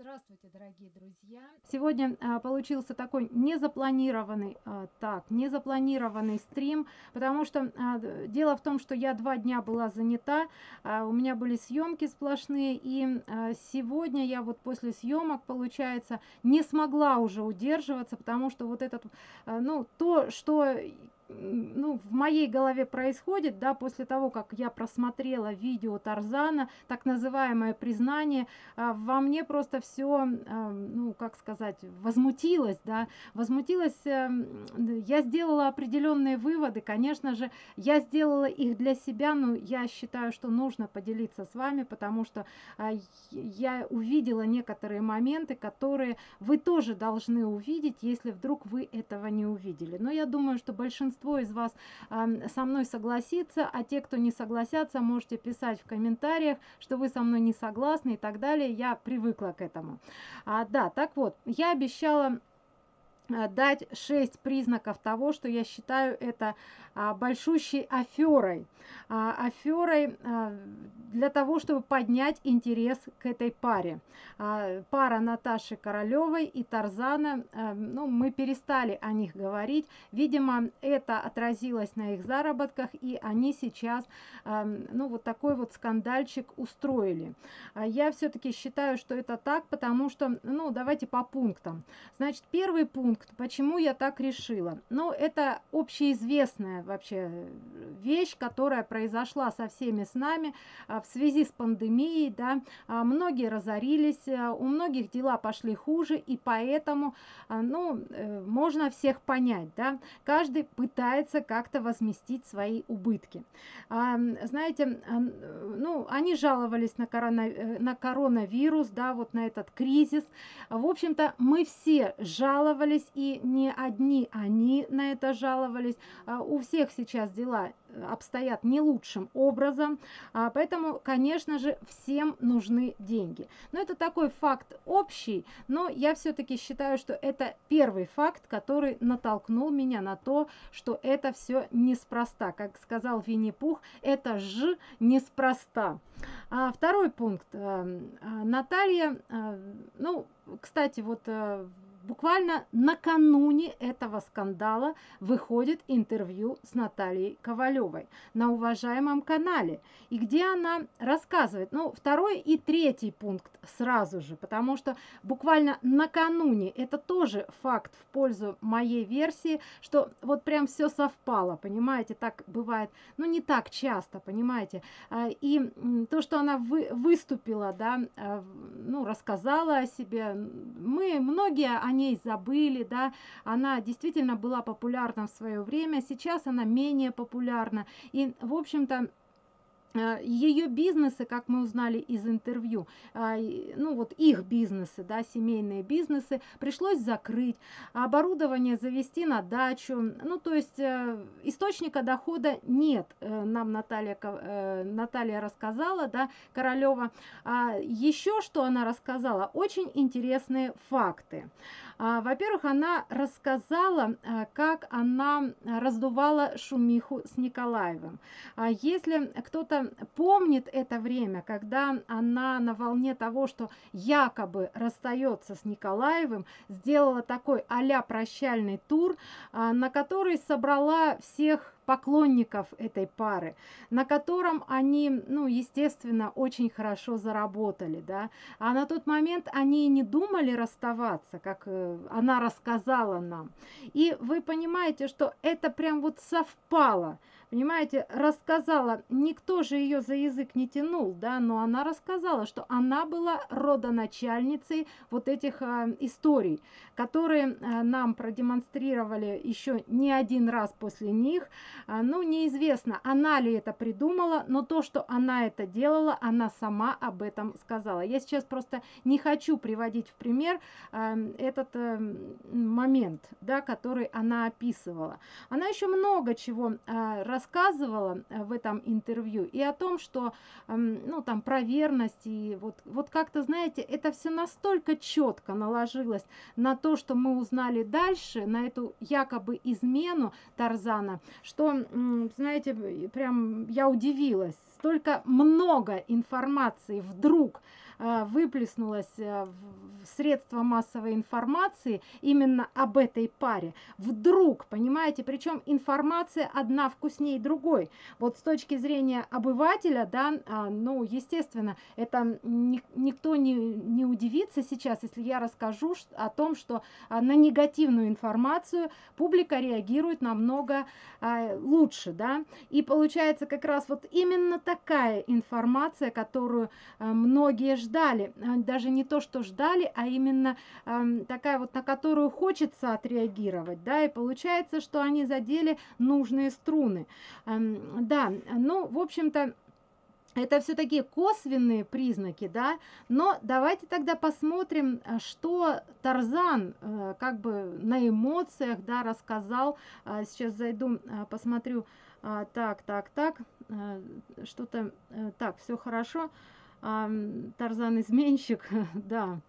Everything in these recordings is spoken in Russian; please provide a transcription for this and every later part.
Здравствуйте, дорогие друзья! Сегодня а, получился такой незапланированный, а, так, незапланированный стрим, потому что а, дело в том, что я два дня была занята, а, у меня были съемки сплошные, и а, сегодня я вот после съемок, получается, не смогла уже удерживаться, потому что вот этот, а, ну, то, что ну, в моей голове происходит, да, после того, как я просмотрела видео Тарзана, так называемое признание, а, во мне просто все, ну, как сказать, возмутилось, да, возмутилось, а, я сделала определенные выводы, конечно же, я сделала их для себя, но я считаю, что нужно поделиться с вами, потому что а, я увидела некоторые моменты, которые вы тоже должны увидеть, если вдруг вы этого не увидели. Но я думаю, что большинство большинство из вас э, со мной согласится, а те, кто не согласятся, можете писать в комментариях, что вы со мной не согласны и так далее. Я привыкла к этому. А, да, так вот, я обещала дать шесть признаков того, что я считаю это а, большущей аферой. А, аферой а, для того, чтобы поднять интерес к этой паре. Пара Наташи Королевой и Тарзана, а, ну, мы перестали о них говорить. Видимо, это отразилось на их заработках, и они сейчас, а, ну, вот такой вот скандальчик устроили. Я все-таки считаю, что это так, потому что, ну, давайте по пунктам. Значит, первый пункт пункт, почему я так решила. Ну, это общеизвестная вообще вещь, которая произошла со всеми с нами а, в связи с пандемией, да. А, многие разорились, а, у многих дела пошли хуже, и поэтому, ну, э, можно всех понять, да. Каждый пытается как-то возместить свои убытки. Знаете, ну, они жаловались на, корона, э, на коронавирус, да, вот на этот кризис. В общем-то, мы все жаловались и не одни они на это жаловались. А, у всех сейчас дела э, обстоят не лучшим образом, а, поэтому, конечно же, всем нужны деньги. Но это такой факт общий, но я все-таки считаю, что это первый факт, который натолкнул меня на то, что это все неспроста. Как сказал Винни-Пух, это ж неспроста. А, второй пункт. Э, Наталья, э, ну, кстати, вот буквально накануне этого скандала выходит интервью с Натальей Ковалевой на уважаемом канале, и где она рассказывает, ну, второй и третий пункт сразу же, потому что буквально накануне, это тоже факт в пользу моей версии, что вот прям все совпало, понимаете, так бывает, ну, не так часто, понимаете, а, и то, что она вы, выступила, да, а, ну, рассказала о себе, мы, многие, они ней забыли, да, она действительно была популярна в свое время, сейчас она менее популярна. И, в общем-то, Э, ее бизнесы, как мы узнали из интервью, а, ну вот их бизнесы, да, семейные бизнесы, пришлось закрыть, оборудование завести на дачу, ну то есть э, источника дохода нет, э, нам Наталья, Наталья рассказала, да, Королева. Еще что она рассказала, очень интересные факты. А, во-первых, она рассказала, как она раздувала шумиху с Николаевым. Если кто-то помнит это время, когда она на волне того, что якобы расстается с Николаевым, сделала такой а прощальный тур, а, на который собрала всех поклонников этой пары, на котором они, ну, естественно, очень хорошо заработали, да. А на тот момент они не думали расставаться, как э, она рассказала нам. И вы понимаете, что это прям вот совпало понимаете, рассказала, никто же ее за язык не тянул, да, но она рассказала, что она была родоначальницей вот этих э, историй, которые э, нам продемонстрировали еще не один раз после них. Э, ну, неизвестно, она ли это придумала, но то, что она это делала, она сама об этом сказала. Я сейчас просто не хочу приводить в пример э, этот э, момент, да, который она описывала. Она еще много чего э, рассказывала э, в этом интервью и о том, что, эм, ну, там, про верность, и вот, вот как-то, знаете, это все настолько четко наложилось на то, что мы узнали дальше, на эту якобы измену Тарзана, что, знаете, прям я удивилась. Столько много информации вдруг выплеснулось а, в средства массовой информации именно об этой паре. Вдруг, понимаете, причем информация одна вкуснее другой. Вот с точки зрения обывателя, да, ну, естественно, это никто не, не удивится сейчас, если я расскажу о том, что на негативную информацию публика реагирует намного лучше, да, и получается как раз вот именно такая информация, которую э, многие ждали. Э, даже не то, что ждали, а именно эм, такая вот, на которую хочется отреагировать. Да, и получается, что они задели нужные струны. Эм, да, ну, в общем-то, это все такие косвенные признаки, да, но давайте тогда посмотрим, э, что Тарзан как бы на эмоциях, да, рассказал. Сейчас зайду, посмотрю, а, так, так, так, а, что-то, а, так, все хорошо. А, Тарзан изменщик, да.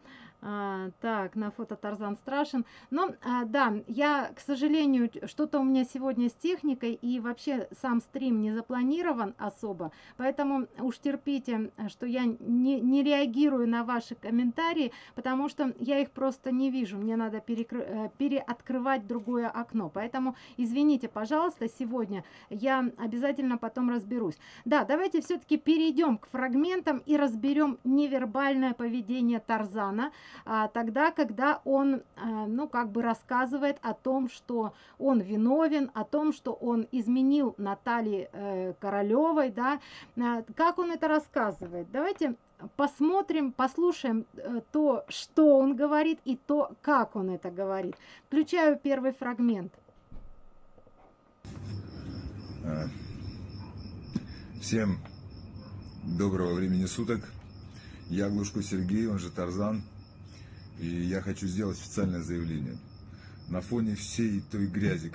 А, так, на фото Тарзан страшен. Но, а, да, я, к сожалению, что-то у меня сегодня с техникой, и вообще сам стрим не запланирован особо, поэтому уж терпите, что я не, не реагирую на ваши комментарии, потому что я их просто не вижу, мне надо перекры, э, переоткрывать другое окно, поэтому извините, пожалуйста, сегодня я обязательно потом разберусь. Да, давайте все-таки перейдем к фрагментам и разберем невербальное поведение Тарзана, тогда, когда он, а, ну, как бы рассказывает о том, что он виновен, о том, что он изменил Наталье э, Королевой, да, а, как он это рассказывает. Давайте посмотрим, послушаем э, то, что он говорит и то, как он это говорит. Включаю первый фрагмент. Всем доброго времени суток. Я Глушко Сергей, он же Тарзан. И я хочу сделать официальное заявление. На фоне всей той грязи,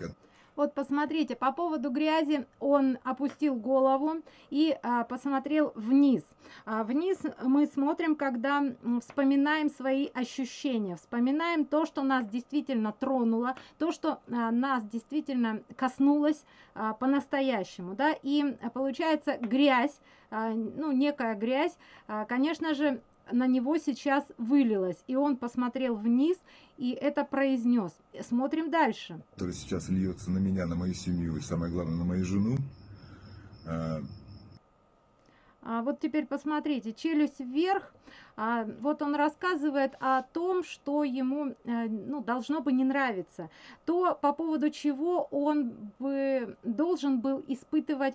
вот посмотрите, по поводу грязи он опустил голову и а, посмотрел вниз. А, вниз мы смотрим, когда вспоминаем свои ощущения, вспоминаем то, что нас действительно тронуло, то, что а, нас действительно коснулось а, по-настоящему. Да? И а, получается грязь, а, ну некая грязь, а, конечно же, на него сейчас вылилось. И он посмотрел вниз и это произнес. Смотрим дальше. Который сейчас льется на меня, на мою семью и самое главное на мою жену. А, а вот теперь посмотрите, челюсть вверх. А, вот он рассказывает о том, что ему а, ну, должно бы не нравиться. То, по поводу чего он бы должен был испытывать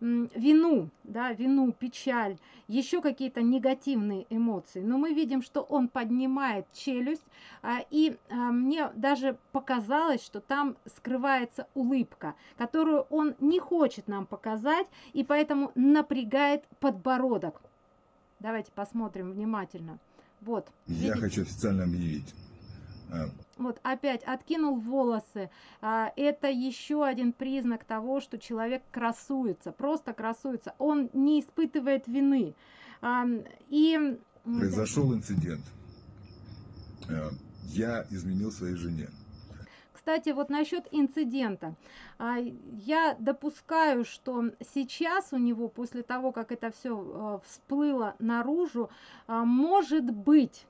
вину, да, вину, печаль, еще какие-то негативные эмоции. Но мы видим, что он поднимает челюсть, а, и а, мне даже показалось, что там скрывается улыбка, которую он не хочет нам показать, и поэтому напрягает подбородок. Давайте посмотрим внимательно. Вот. Я видите? хочу официально объявить а. Вот опять откинул волосы. А, это еще один признак того, что человек красуется, просто красуется. Он не испытывает вины. А, и... Произошел инцидент. Я изменил своей жене. Кстати, вот насчет инцидента. А, я допускаю, что сейчас у него, после того, как это все а, всплыло наружу, а, может быть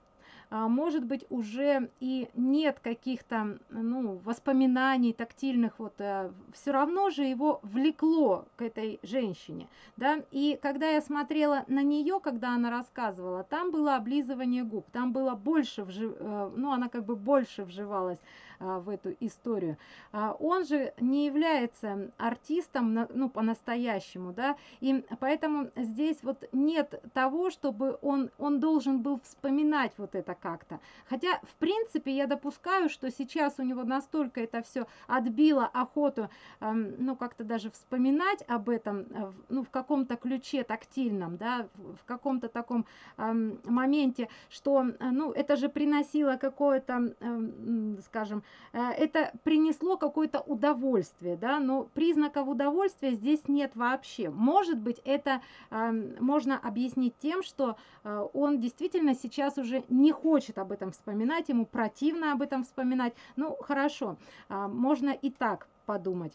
может быть уже и нет каких-то ну, воспоминаний тактильных, вот, э, все равно же его влекло к этой женщине. Да? И когда я смотрела на нее, когда она рассказывала, там было облизывание губ, там было больше, вжив... Э, ну она как бы больше вживалась а, в эту историю. А, он же не является артистом, ну, по-настоящему, да, и поэтому здесь вот нет того, чтобы он, он должен был вспоминать вот это как-то. Хотя, в принципе, я допускаю, что сейчас у него настолько это все отбило охоту, ну, как-то даже вспоминать об этом, э, ну, в каком-то ключе тактильном, да, в каком-то таком моменте, что, э, ну, это же приносило какое-то, скажем, Э, это принесло какое-то удовольствие, да, но признаков удовольствия здесь нет вообще. Может быть, это можно объяснить тем, что он действительно сейчас уже не хочет об этом вспоминать, ему противно об этом вспоминать. Ну, хорошо, э, можно и так подумать.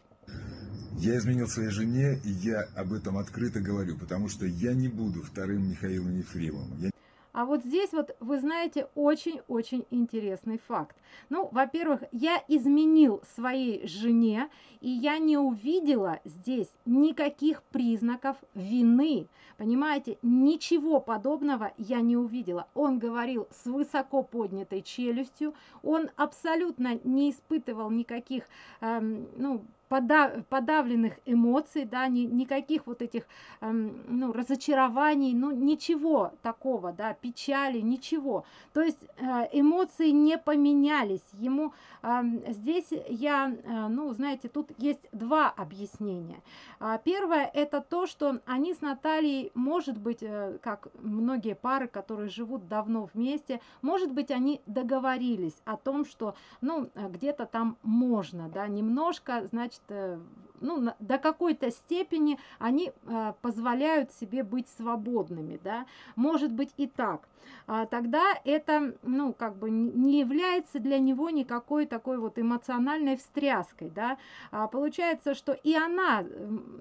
Я изменил своей жене, и я об этом открыто говорю, потому что я не буду вторым Михаилом Ефремовым. А вот здесь вот, вы знаете, очень-очень интересный факт. Ну, во-первых, я изменил своей жене, и я не увидела здесь никаких признаков вины. Понимаете, ничего подобного я не увидела. Он говорил с высоко поднятой челюстью, он абсолютно не испытывал никаких, эм, ну, подав, подавленных эмоций, да, ни, никаких вот этих эм, ну, разочарований, ну ничего такого, да, печали, ничего. То есть э, эмоции не поменялись. Ему э, здесь я, э, ну, знаете, тут есть два объяснения. А, первое это то, что они с Натальей, может быть, э, как многие пары, которые живут давно вместе, может быть, они договорились о том, что, ну, где-то там можно, да, немножко, значит, Э, ну, до какой-то степени они э, позволяют себе быть свободными, да, может быть и так. А тогда это, ну, как бы не является для него никакой такой вот эмоциональной встряской, да. А получается, что и она,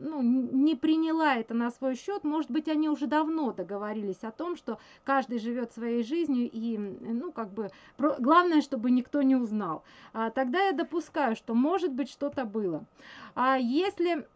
ну, не приняла это на свой счет, может быть, они уже давно договорились о том, что каждый живет своей жизнью и, ну, как бы, главное, чтобы никто не узнал. А тогда я допускаю, что может быть что-то было. А если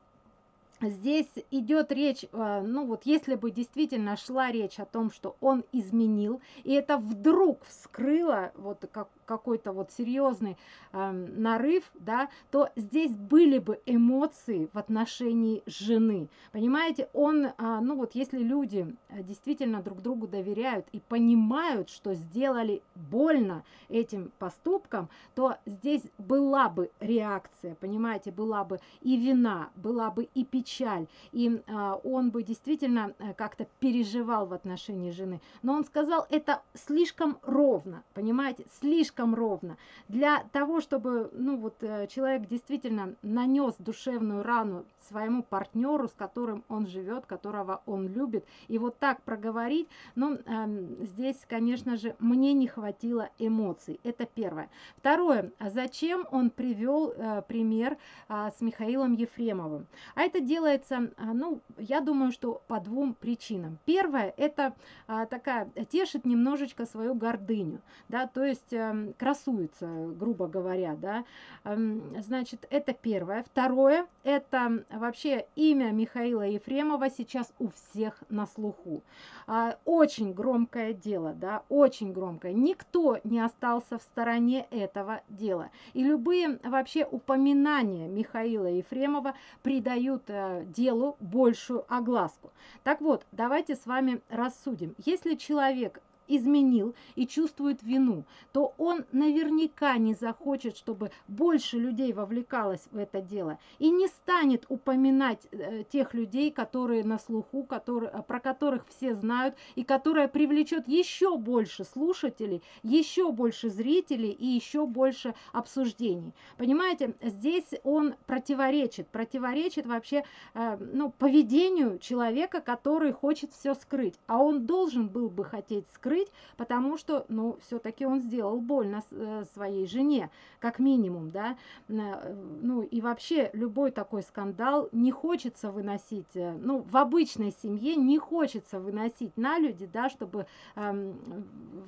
здесь идет речь, э, ну вот если бы действительно шла речь о том, что он изменил, и это вдруг вскрыло вот как, какой-то вот серьезный э, нарыв, да, то здесь были бы эмоции в отношении жены. Понимаете, он, э, ну вот если люди действительно друг другу доверяют и понимают, что сделали больно этим поступком, то здесь была бы реакция, понимаете, была бы и вина, была бы и печаль, и а, он бы действительно э, как-то переживал в отношении жены. Но он сказал, это слишком ровно, понимаете, слишком ровно. Для того, чтобы ну, вот, э, человек действительно нанес душевную рану своему партнеру, с которым он живет, которого он любит, и вот так проговорить, ну, э, здесь, конечно же, мне не хватило эмоций. Это первое. Второе, зачем он привел э, пример э, с Михаилом Ефремовым? А это делается, э, ну, я думаю, что по двум причинам. Первое, это э, такая, тешит немножечко свою гордыню, да, то есть э, красуется, грубо говоря, да, э, значит, это первое. Второе, это вообще имя Михаила Ефремова сейчас у всех на слуху. А, очень громкое дело, да, очень громкое. Никто не остался в стороне этого дела. И любые вообще упоминания Михаила Ефремова придают э, делу большую огласку. Так вот, давайте с вами рассудим. Если человек изменил и чувствует вину, то он наверняка не захочет, чтобы больше людей вовлекалось в это дело и не станет упоминать э, тех людей, которые на слуху, которые, э, про которых все знают и которая привлечет еще больше слушателей, еще больше зрителей и еще больше обсуждений. Понимаете, здесь он противоречит, противоречит вообще э, ну, поведению человека, который хочет все скрыть, а он должен был бы хотеть скрыть скрыть, потому что, ну, все-таки он сделал больно э, своей жене, как минимум, да. Э, ну, и вообще любой такой скандал не хочется выносить, э, ну, в обычной семье не хочется выносить на люди, да, чтобы э,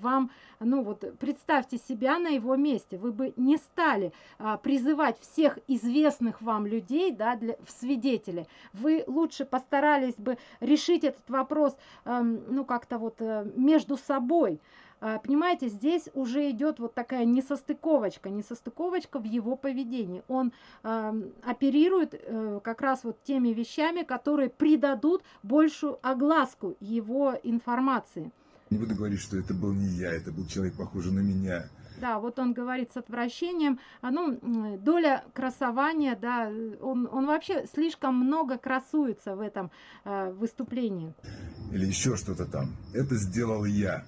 вам, ну, вот, представьте себя на его месте, вы бы не стали э, призывать всех известных вам людей, да, для, в свидетели, вы лучше постарались бы решить этот вопрос, э, ну, как-то вот э, между собой, собой. А, понимаете, здесь уже идет вот такая несостыковочка, несостыковочка в его поведении. Он э, оперирует э, как раз вот теми вещами, которые придадут большую огласку его информации. Не буду говорить, что это был не я, это был человек, похожий на меня. Да, вот он говорит с отвращением. А, ну, доля красования, да, он, он вообще слишком много красуется в этом э, выступлении. Или еще что-то там. Это сделал я.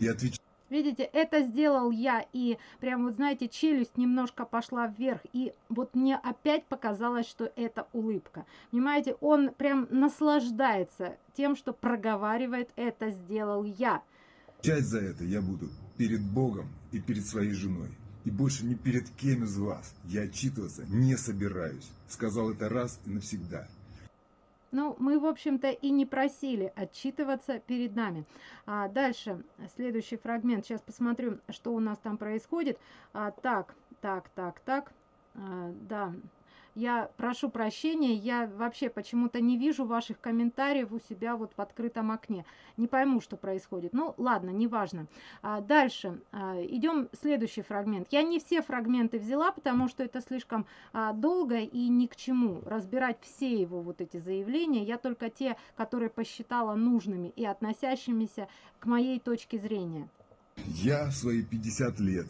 И отвечаю. Видите, это сделал я, и прям вот знаете, челюсть немножко пошла вверх, и вот мне опять показалось, что это улыбка. Понимаете, он прям наслаждается тем, что проговаривает «это сделал я». Часть за это я буду перед Богом и перед своей женой. И больше ни перед кем из вас я отчитываться не собираюсь. Сказал это раз и навсегда. Ну, мы, в общем-то, и не просили отчитываться перед нами. А дальше, следующий фрагмент. Сейчас посмотрю, что у нас там происходит. А, так, так, так, так. А, да, я прошу прощения, я вообще почему-то не вижу ваших комментариев у себя вот в открытом окне. Не пойму, что происходит. Ну, ладно, неважно. А, дальше. А, идем следующий фрагмент. Я не все фрагменты взяла, потому что это слишком а, долго и ни к чему. Разбирать все его вот эти заявления. Я только те, которые посчитала нужными и относящимися к моей точке зрения. Я свои 50 лет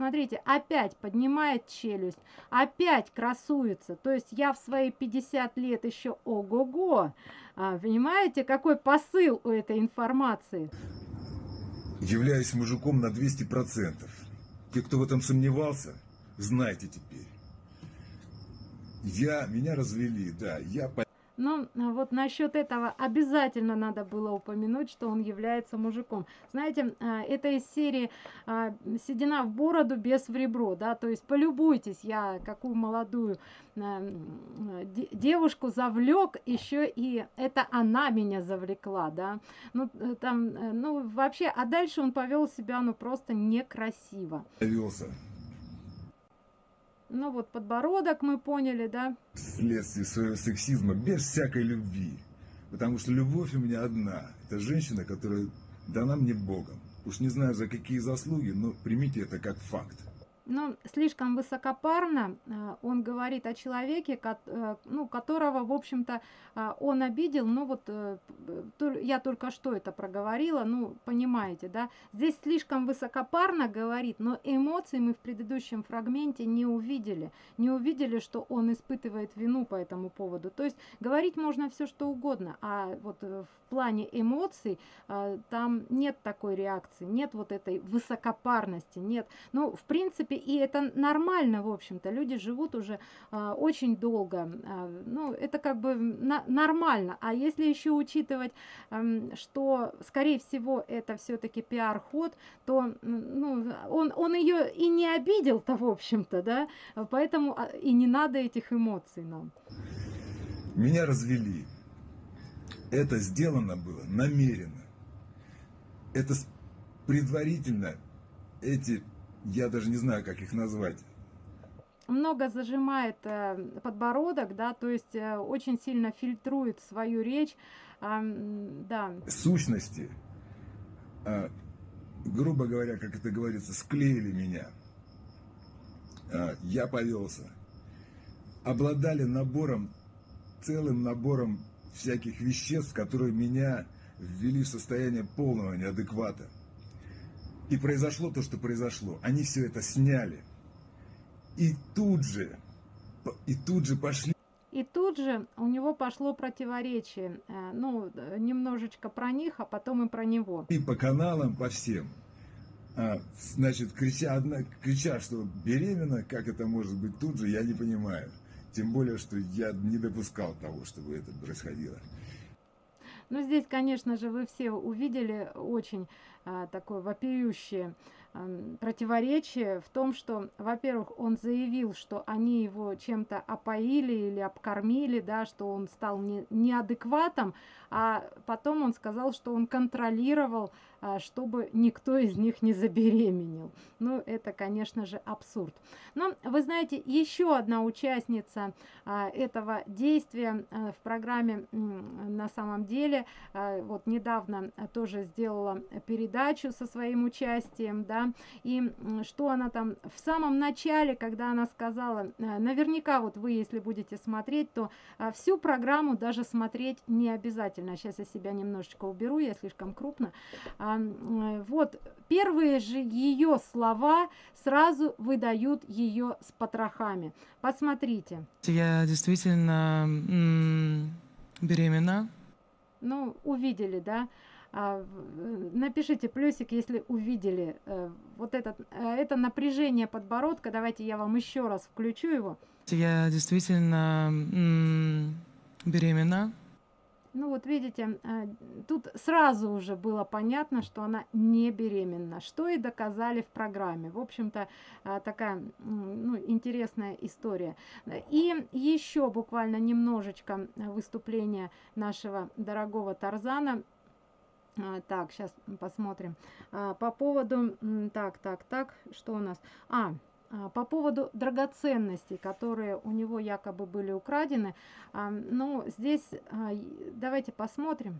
Смотрите, опять поднимает челюсть, опять красуется. То есть я в свои 50 лет еще ого-го. А, понимаете, какой посыл у этой информации? Являюсь мужиком на 200%. Те, кто в этом сомневался, знайте теперь. Я, меня развели, да, я но а, вот насчет этого обязательно надо было упомянуть, что он является мужиком. Знаете, а, это из серии а, «Седина в бороду, без в ребро», да, то есть полюбуйтесь, я какую молодую девушку завлек, еще и это она меня завлекла, да, ну э, там, э, ну вообще, а дальше он повел себя, ну просто некрасиво. Повелся. Ну вот подбородок мы поняли, да? Вследствие своего сексизма, без всякой любви. Потому что любовь у меня одна. Это женщина, которая дана мне Богом. Уж не знаю за какие заслуги, но примите это как факт ну, слишком высокопарно э, он говорит о человеке, э, ну, которого, в общем-то, э, он обидел. Ну, вот я только что это проговорила, ну, понимаете, да. Здесь слишком высокопарно говорит, но эмоций мы в предыдущем фрагменте не увидели. Не увидели, что он испытывает вину по этому поводу. То есть говорить можно все, что угодно, а вот в плане эмоций там нет такой реакции, нет вот этой высокопарности, нет. Ну, в принципе, и это нормально, в общем-то. Люди живут уже а, очень долго. А, ну, это как бы на, нормально. А если еще учитывать, а, что, скорее всего, это все-таки пиар-ход, то ну, он, он ее и не обидел-то, в общем-то, да. Поэтому а, и не надо этих эмоций нам. Меня развели. Это сделано было намеренно. Это предварительно эти я даже не знаю, как их назвать. Много зажимает э, подбородок, да, то есть э, очень сильно фильтрует свою речь, э, да. Сущности, э, грубо говоря, как это говорится, склеили меня. Э, я повелся. Обладали набором, целым набором всяких веществ, которые меня ввели в состояние полного неадеквата. И произошло то, что произошло. Они все это сняли. И тут же, и тут же пошли. И тут же у него пошло противоречие. Э, ну, немножечко про них, а потом и про него. И по каналам, по всем. А, значит, крича, одна, крича, что беременна, как это может быть тут же, я не понимаю. Тем более, что я не допускал того, чтобы это происходило. Ну, здесь, конечно же, вы все увидели очень такое вопиющее противоречие в том, что, во-первых, он заявил, что они его чем-то опоили или обкормили, да, что он стал не, неадекватом, а потом он сказал, что он контролировал, а, чтобы никто из них не забеременел. Ну, это, конечно же, абсурд. Но, вы знаете, еще одна участница а, этого действия в программе на самом деле, вот недавно тоже сделала передачу со своим участием, да, и что она там в самом начале, когда она сказала, наверняка вот вы, если будете смотреть, то а, всю программу даже смотреть не обязательно. Сейчас я себя немножечко уберу, я слишком крупно. А, вот, первые же ее слова сразу выдают ее с потрохами. Посмотрите. Я действительно беременна. Ну, увидели, да? А, напишите плюсик, если увидели э, вот этот, э, это напряжение подбородка. Давайте я вам еще раз включу его. Я действительно беременна. Ну вот видите, э, тут сразу уже было понятно, что она не беременна, что и доказали в программе. В общем-то, э, такая ну, интересная история. И еще буквально немножечко выступления нашего дорогого Тарзана. А, так, сейчас посмотрим. А, по поводу... Так, так, так, что у нас? А, а, по поводу драгоценностей, которые у него якобы были украдены, а, ну, здесь а, давайте посмотрим.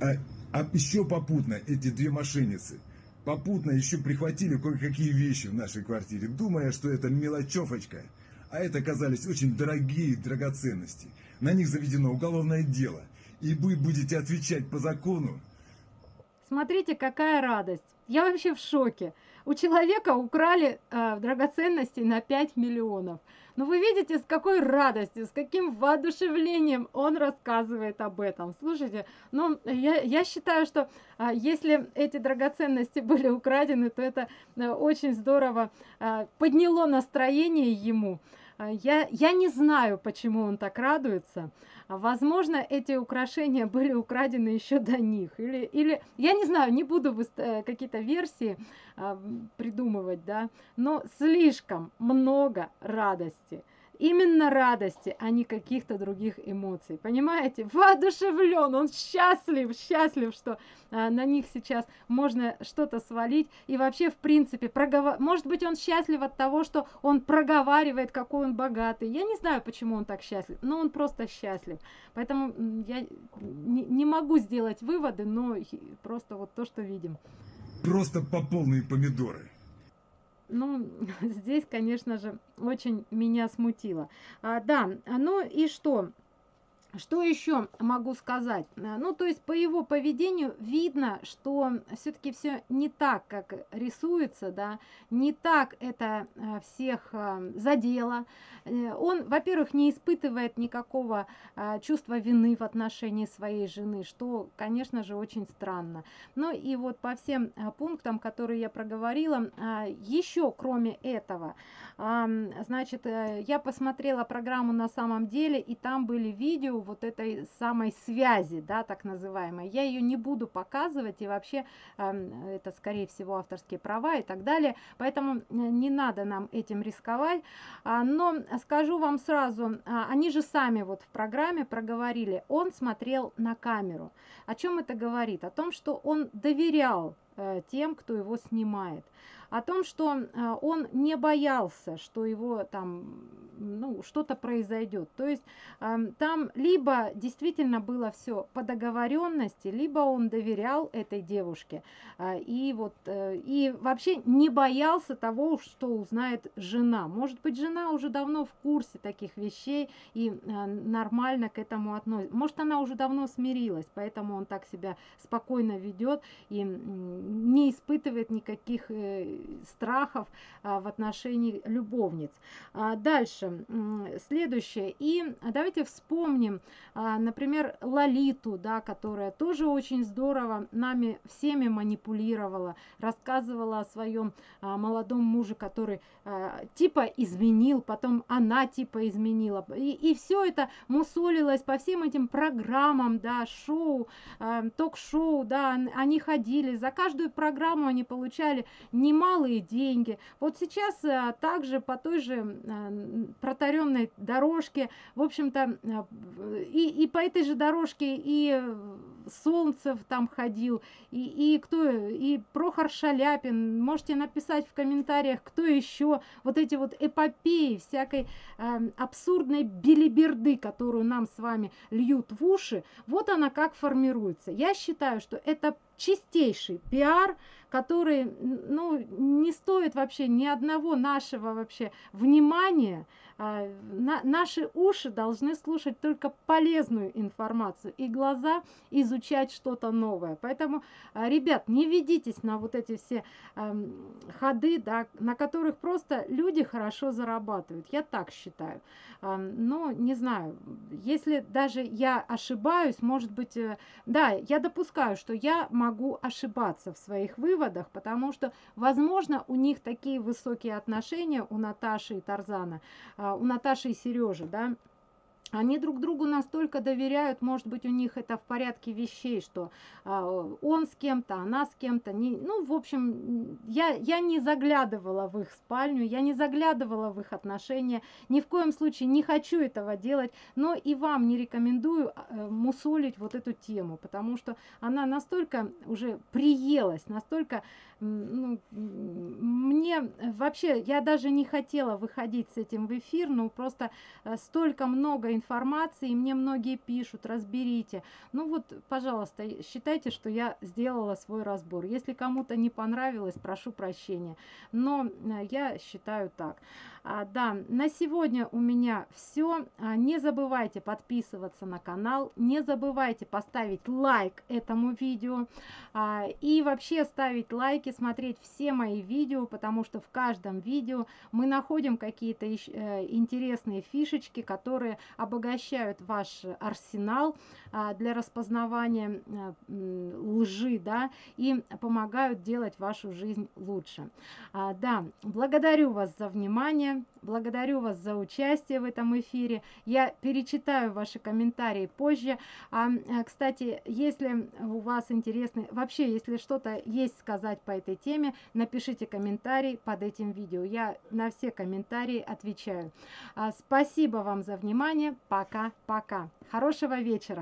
А, а еще попутно эти две мошенницы попутно еще прихватили кое-какие вещи в нашей квартире, думая, что это мелочевочка. А это оказались очень дорогие драгоценности. На них заведено уголовное дело. И вы будете отвечать по закону. Смотрите, какая радость. Я вообще в шоке. У человека украли э, драгоценности на 5 миллионов. Но вы видите, с какой радостью, с каким воодушевлением он рассказывает об этом. Слушайте, ну, я, я считаю, что а, если эти драгоценности были украдены, то это а, очень здорово а, подняло настроение ему. А, я, я не знаю, почему он так радуется. Возможно, эти украшения были украдены еще до них. Или, или я не знаю, не буду э, какие-то версии а, придумывать, да, но слишком много радости именно радости, а не каких-то других эмоций. Понимаете? Воодушевлен, он счастлив, счастлив, что а, на них сейчас можно что-то свалить. И вообще, в принципе, проговор... может быть, он счастлив от того, что он проговаривает, какой он богатый. Я не знаю, почему он так счастлив, но он просто счастлив. Поэтому я не, не могу сделать выводы, но просто вот то, что видим. Просто по полные помидоры. Ну, здесь, конечно же, очень меня смутило. А, да, ну и что? Что еще могу сказать? Э, ну, то есть по его поведению видно, что все-таки все не так, как рисуется, да, не так это э, всех э, задело. Он, во-первых, не испытывает никакого чувства вины в отношении своей жены, что, конечно же, очень странно. Ну и вот по всем пунктам, которые я проговорила, еще кроме этого, значит, я посмотрела программу на самом деле, и там были видео, вот этой самой связи, да, так называемой. Я ее не буду показывать, и вообще э, это, скорее всего, авторские права и так далее, поэтому э, не надо нам этим рисковать. А, но скажу вам сразу, а, они же сами вот в программе проговорили, он смотрел на камеру. О чем это говорит? О том, что он доверял э, тем, кто его снимает о том, что а, он не боялся, что его там ну, что-то произойдет. То есть там либо действительно было все по договоренности, либо он доверял этой девушке а, и вот э, и вообще не боялся того, что узнает жена. Может быть, жена уже давно в курсе таких вещей и нормально к этому относится. Может, она уже давно смирилась, поэтому он так себя спокойно ведет и не испытывает никаких э, страхов а, в отношении любовниц. А, дальше, следующее. И давайте вспомним, а, например, Лолиту, да, которая тоже очень здорово нами всеми манипулировала, рассказывала о своем молодом муже, который типа изменил, потом она типа изменила. И, и все это мусолилось по всем этим программам, да, шоу, ток-шоу, да, они ходили, за каждую программу они получали немалые деньги. Вот сейчас а, также по той же а, протаренной дорожке, в общем-то, а, и, и по этой же дорожке и Солнцев там ходил, и, и кто, и Прохор Шаляпин, можете написать в комментариях, кто еще, вот эти вот эпопеи всякой э, абсурдной билиберды, которую нам с вами льют в уши, вот она как формируется. Я считаю, что это чистейший пиар, который ну, не стоит вообще ни одного нашего вообще внимания. А, на, наши уши должны слушать только полезную информацию и глаза изучать что-то новое. Поэтому, а, ребят, не ведитесь на вот эти все а, ходы, да, на которых просто люди хорошо зарабатывают. Я так считаю. А, но не знаю, если даже я ошибаюсь, может быть, э, да, я допускаю, что я могу ошибаться в своих выводах, потому что, возможно, у них такие высокие отношения у Наташи и Тарзана, а, у Наташи и Сережи, да, они друг другу настолько доверяют, может быть, у них это в порядке вещей, что а, он с кем-то, она с кем-то. Ну, в общем, я, я не заглядывала в их спальню, я не заглядывала в их отношения, ни в коем случае не хочу этого делать, но и вам не рекомендую э, мусолить вот эту тему, потому что она настолько уже приелась, настолько ну, мне вообще, я даже не хотела выходить с этим в эфир, но просто э, столько много информации, и мне многие пишут, разберите. Ну вот, пожалуйста, считайте, что я сделала свой разбор. Если кому-то не понравилось, прошу прощения. Но э, я считаю так. А, да, на сегодня у меня все. А, не забывайте подписываться на канал, не забывайте поставить лайк этому видео а, и вообще ставить лайки, смотреть все мои видео, потому что в каждом видео мы находим какие-то э, интересные фишечки, которые обогащают ваш арсенал а, для распознавания а, лжи, да, и помогают делать вашу жизнь лучше. А, да, благодарю вас за внимание. Благодарю вас за участие в этом эфире. Я перечитаю ваши комментарии позже. А, э, кстати, если у вас интересны, вообще, если что-то есть сказать по этой теме, напишите комментарий под этим видео. Я на все комментарии отвечаю. А, спасибо вам за внимание. Пока-пока. Хорошего вечера.